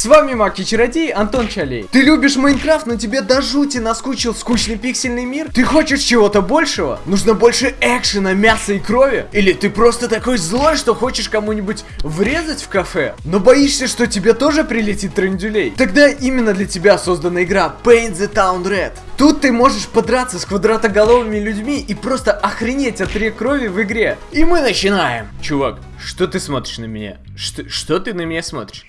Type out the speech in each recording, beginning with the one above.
С вами Маки Чародей, Антон Чалей. Ты любишь Майнкрафт, но тебе до жути наскучил скучный пиксельный мир? Ты хочешь чего-то большего? Нужно больше экшена, мяса и крови? Или ты просто такой злой, что хочешь кому-нибудь врезать в кафе? Но боишься, что тебе тоже прилетит трендюлей? Тогда именно для тебя создана игра Paint the Town Red. Тут ты можешь подраться с квадратоголовыми людьми и просто охренеть от рек крови в игре. И мы начинаем. Чувак, что ты смотришь на меня? Что, что ты на меня смотришь?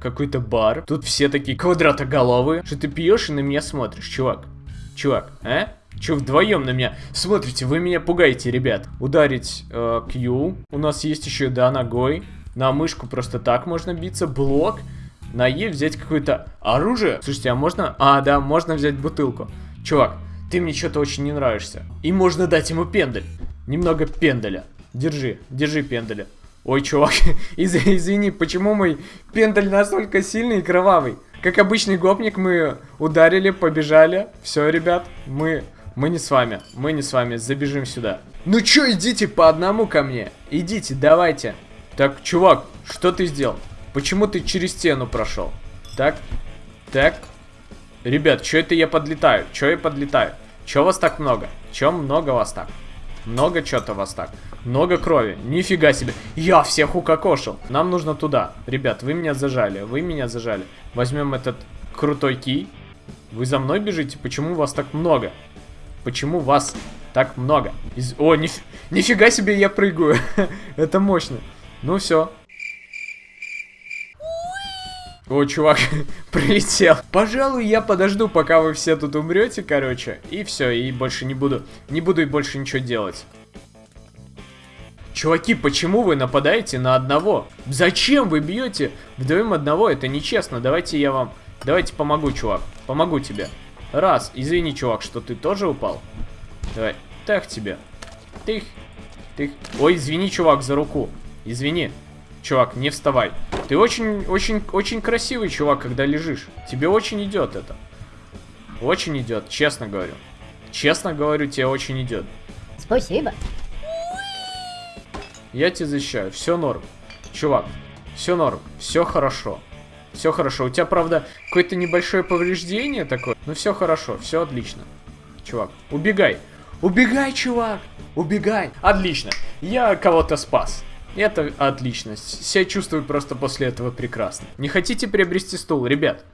Какой-то бар. Тут все такие квадратоголовые. Что ты пьешь и на меня смотришь, чувак? Чувак, а? Че вдвоем на меня? Смотрите, вы меня пугаете, ребят. Ударить э, Q. У нас есть еще, да, ногой. На мышку просто так можно биться. Блок. На Е взять какое-то оружие. Слушайте, а можно... А, да, можно взять бутылку. Чувак, ты мне что-то очень не нравишься. И можно дать ему пендель. Немного пенделя. Держи, держи пенделя. Ой, чувак, из извини, почему мой пендаль настолько сильный и кровавый? Как обычный гопник мы ударили, побежали. Все, ребят, мы, мы не с вами, мы не с вами, забежим сюда. Ну чё, идите по одному ко мне, идите, давайте. Так, чувак, что ты сделал? Почему ты через стену прошел? Так, так. Ребят, что это я подлетаю? Что я подлетаю? Чё вас так много? Чё много вас так? Много что-то вас так. Много крови. Нифига себе. Я всех укокошил. Нам нужно туда. Ребят, вы меня зажали. Вы меня зажали. Возьмем этот крутой кий. Вы за мной бежите? Почему вас так много? Почему вас так много? Из... О, ниф... нифига себе я прыгаю. Это мощно. Ну все. О, чувак, прилетел. Пожалуй, я подожду, пока вы все тут умрете, короче. И все, и больше не буду. Не буду и больше ничего делать. Чуваки, почему вы нападаете на одного? Зачем вы бьете вдвоем одного? Это нечестно. Давайте я вам... Давайте помогу, чувак. Помогу тебе. Раз. Извини, чувак, что ты тоже упал. Давай. Так тебе. Тых. Тых. Ой, извини, чувак, за руку. Извини. Чувак, не вставай. Ты очень, очень, очень красивый чувак, когда лежишь. Тебе очень идет это. Очень идет, честно говорю. Честно говорю, тебе очень идет. Спасибо. Я тебя защищаю. Все норм. Чувак, все норм. Все хорошо. Все хорошо. У тебя, правда, какое-то небольшое повреждение такое. Но все хорошо. Все отлично. Чувак, убегай. Убегай, чувак. Убегай. Отлично. Я кого-то спас. Это отлично. Себя чувствую просто после этого прекрасно. Не хотите приобрести стул, ребят?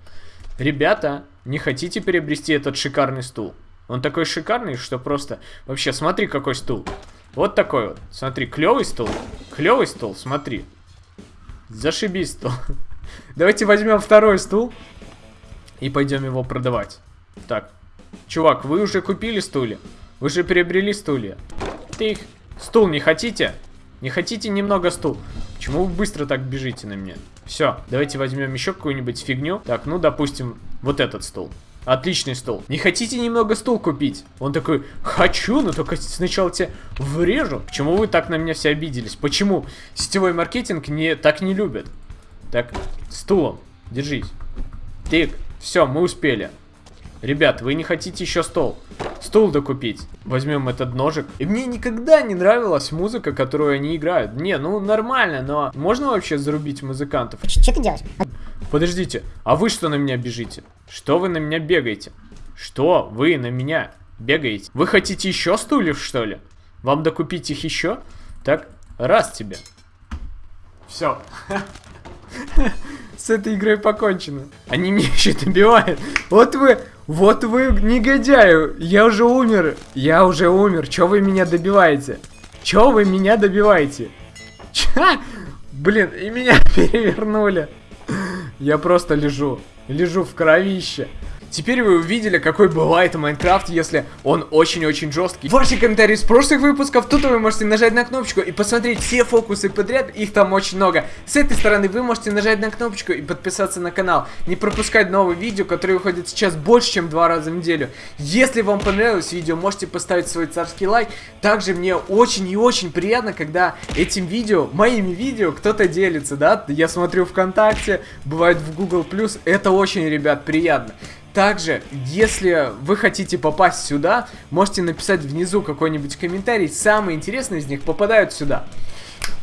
Ребята, не хотите приобрести этот шикарный стул? Он такой шикарный, что просто... Вообще, смотри, какой стул. Вот такой вот. Смотри, клевый стул. Клевый стул, смотри. Зашибись стул. Давайте возьмем второй стул. И пойдем его продавать. Так. Чувак, вы уже купили стулья? Вы же приобрели стулья. Ты их... Стул не хотите? Не хотите немного стул? Почему вы быстро так бежите на меня? Все, давайте возьмем еще какую-нибудь фигню. Так, ну, допустим, вот этот стул. Отличный стол. Не хотите немного стул купить? Он такой, хочу, но только сначала тебе врежу. Почему вы так на меня все обиделись? Почему сетевой маркетинг не, так не любят? Так, стулом, держись. Тык, все, мы успели. Ребят, вы не хотите еще стол? Стул докупить. Возьмем этот ножик. И мне никогда не нравилась музыка, которую они играют. Не, ну нормально, но можно вообще зарубить музыкантов? Что ты делаешь? Подождите, а вы что на меня бежите? Что вы на меня бегаете? Что вы на меня бегаете? Вы хотите еще стульев, что ли? Вам докупить их еще? Так, раз тебе. Все. С этой игрой покончено. Они меня еще добивают. Вот вы, вот вы негодяю. Я уже умер. Я уже умер. Че вы меня добиваете? Че вы меня добиваете? Ча? Блин, и меня перевернули. Я просто лежу. Лежу в кровище. Теперь вы увидели, какой бывает Майнкрафт, если он очень-очень жесткий. Ваши комментарии с прошлых выпусков, тут вы можете нажать на кнопочку и посмотреть все фокусы подряд, их там очень много. С этой стороны вы можете нажать на кнопочку и подписаться на канал. Не пропускать новые видео, которые выходят сейчас больше, чем два раза в неделю. Если вам понравилось видео, можете поставить свой царский лайк. Также мне очень и очень приятно, когда этим видео, моими видео, кто-то делится, да? Я смотрю ВКонтакте, бывает в Google+, это очень, ребят, приятно. Также, если вы хотите попасть сюда, можете написать внизу какой-нибудь комментарий. Самые интересные из них попадают сюда.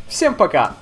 Всем пока!